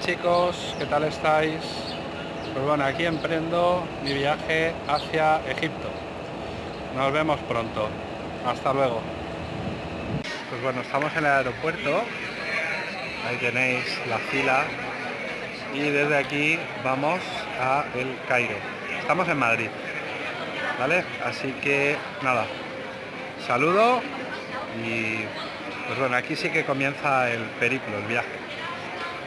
Chicos, ¿qué tal estáis? Pues bueno, aquí emprendo mi viaje hacia Egipto. Nos vemos pronto. Hasta luego. Pues bueno, estamos en el aeropuerto. Ahí tenéis la fila. Y desde aquí vamos a El Cairo. Estamos en Madrid. ¿Vale? Así que nada. Saludo y pues bueno, aquí sí que comienza el periplo, el viaje.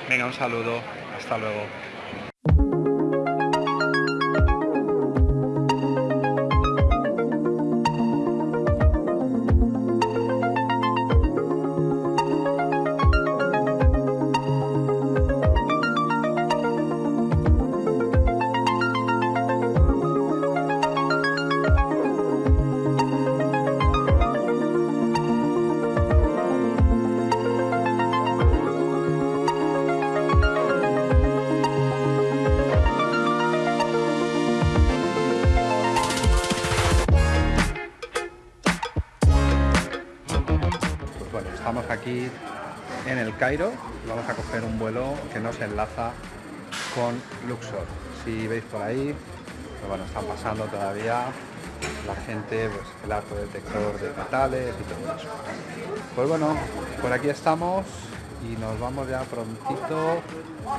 Venga, un saludo. Hasta luego. Cairo. Vamos a coger un vuelo que nos enlaza con Luxor. Si veis por ahí, pues bueno, están pasando todavía la gente, pues el arco detector de metales y todo eso. Pues bueno, por aquí estamos y nos vamos ya prontito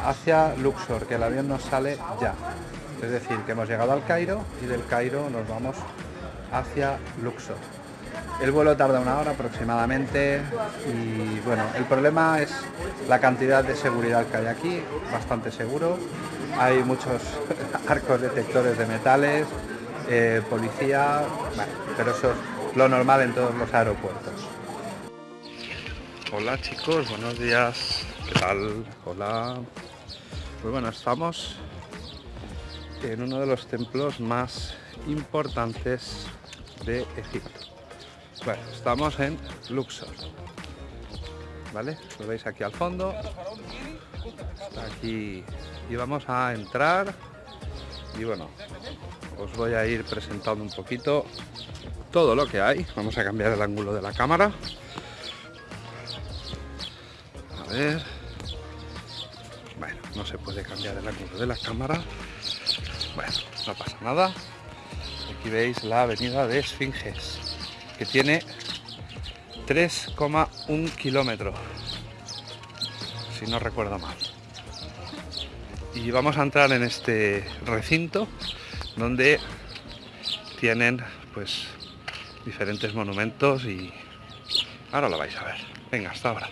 hacia Luxor, que el avión nos sale ya. Es decir, que hemos llegado al Cairo y del Cairo nos vamos hacia Luxor. El vuelo tarda una hora aproximadamente y bueno, el problema es la cantidad de seguridad que hay aquí, bastante seguro. Hay muchos arcos detectores de metales, eh, policía, pero eso es lo normal en todos los aeropuertos. Hola chicos, buenos días. ¿Qué tal? Hola. Pues bueno, estamos en uno de los templos más importantes de Egipto. Bueno, estamos en Luxor. ¿Vale? Lo veis aquí al fondo. Está aquí. Y vamos a entrar. Y bueno, os voy a ir presentando un poquito todo lo que hay. Vamos a cambiar el ángulo de la cámara. A ver. Bueno, no se puede cambiar el ángulo de la cámara. Bueno, no pasa nada. Aquí veis la avenida de Esfinges, que tiene 3,1 kilómetros, si no recuerdo mal. Y vamos a entrar en este recinto donde tienen pues diferentes monumentos y ahora lo vais a ver. Venga, hasta ahora.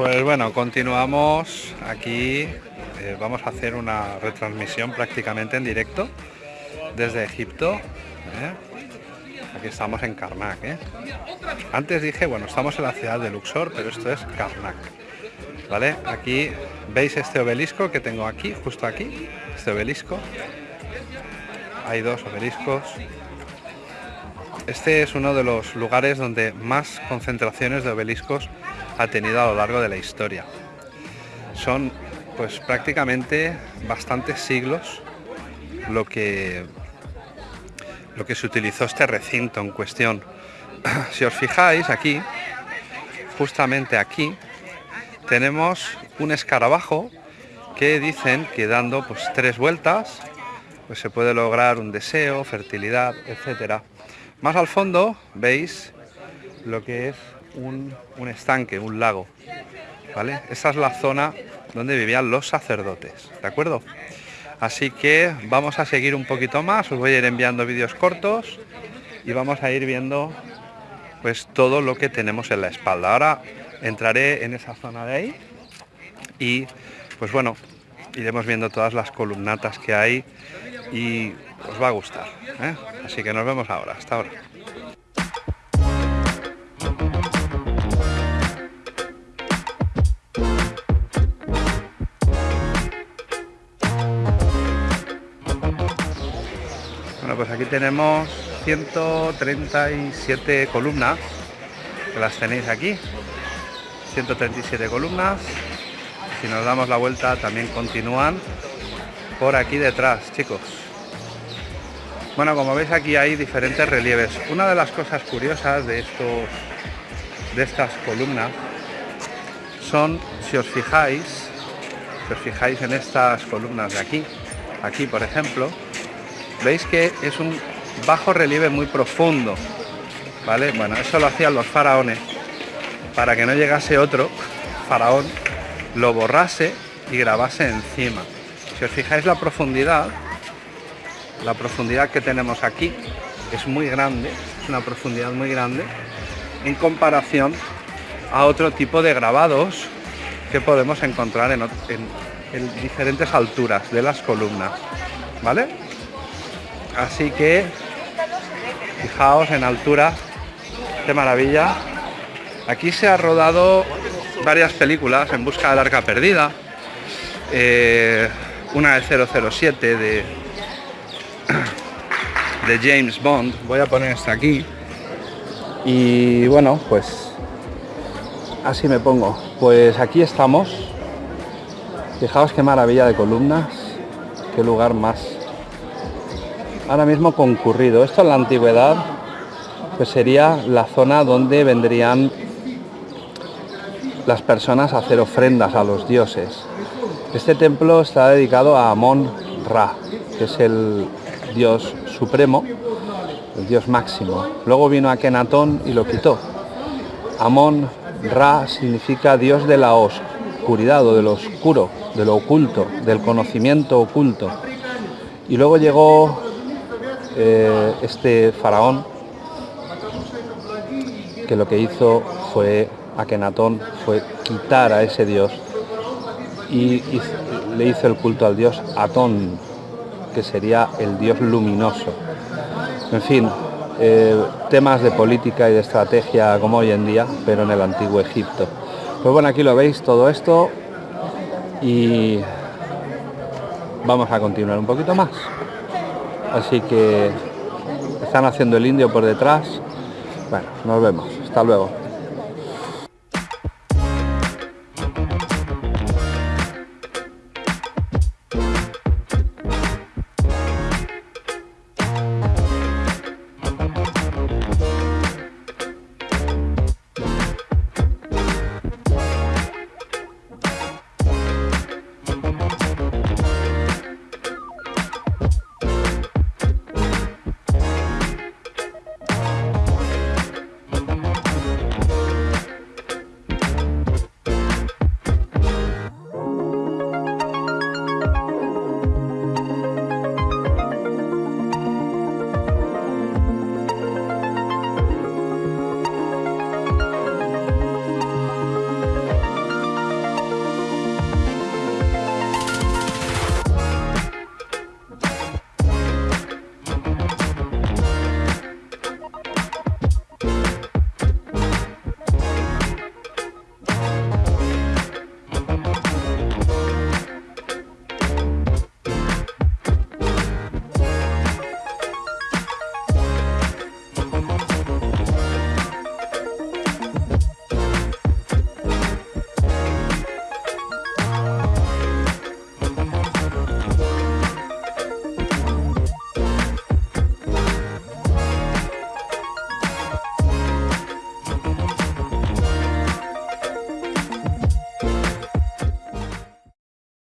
Pues bueno, continuamos aquí. eh, vamos a hacer una retransmisión prácticamente en directo desde Egipto. ¿eh? Aquí estamos en Karnak. ¿eh? Antes dije, bueno, estamos en la ciudad de Luxor, pero esto es Karnak. ¿Vale? Aquí veis este obelisco que tengo aquí, justo aquí, este obelisco. Hay dos obeliscos. Este es uno de los lugares donde más concentraciones de obeliscos ha tenido a lo largo de la historia. Son pues prácticamente bastantes siglos lo que lo que se utilizó este recinto en cuestión. Si os fijáis aquí, justamente aquí, tenemos un escarabajo que dicen que dando pues tres vueltas pues se puede lograr un deseo, fertilidad, etcétera. Más al fondo veis lo que es un, un estanque, un lago. ¿Vale? Esa es la zona donde vivían los sacerdotes, ¿de acuerdo? Así que vamos a seguir un poquito más, os voy a ir enviando vídeos cortos y vamos a ir viendo pues todo lo que tenemos en la espalda. Ahora entraré en esa zona de ahí y pues bueno, iremos viendo todas las columnatas que hay y os va a gustar. ¿eh? Así que nos vemos ahora, hasta ahora. Bueno, pues aquí tenemos 137 columnas, las tenéis aquí. 137 columnas. Si nos damos la vuelta también continúan por aquí detrás, chicos. Bueno, como veis aquí hay diferentes relieves. Una de las cosas curiosas de estos de estas columnas son, si os fijáis, si os fijáis en estas columnas de aquí, aquí por ejemplo, veis que es un bajo relieve muy profundo, ¿vale? Bueno, eso lo hacían los faraones para que no llegase otro faraón, lo borrase y grabase encima. Si os fijáis la profundidad, la profundidad que tenemos aquí es muy grande, es una profundidad muy grande en comparación a otro tipo de grabados que podemos encontrar en, en diferentes alturas de las columnas, ¿vale? Así que fijaos en altura, qué maravilla. Aquí se ha rodado varias películas en busca del arca perdida, eh, una de 007 de, de James Bond, voy a poner esta aquí, y bueno, pues así me pongo. Pues aquí estamos, fijaos qué maravilla de columnas, qué lugar más ahora mismo concurrido. Esto en la antigüedad pues sería la zona donde vendrían las personas a hacer ofrendas a los dioses. Este templo está dedicado a Amon Ra, que es el dios supremo, el dios máximo. Luego vino Akenatón y lo quitó. Amon Ra significa dios de la oscuridad o de lo oscuro, de lo oculto, del conocimiento oculto. Y luego llegó eh, este faraón que lo que hizo fue Akenatón fue quitar a ese dios y, le hizo el culto al dios Atón, que sería el dios luminoso. En fin, eh, temas de política y de estrategia como hoy en día, pero en el antiguo Egipto. Pues bueno, aquí lo veis todo esto y vamos a continuar un poquito más. Así que están haciendo el indio por detrás. Bueno, nos vemos. Hasta luego.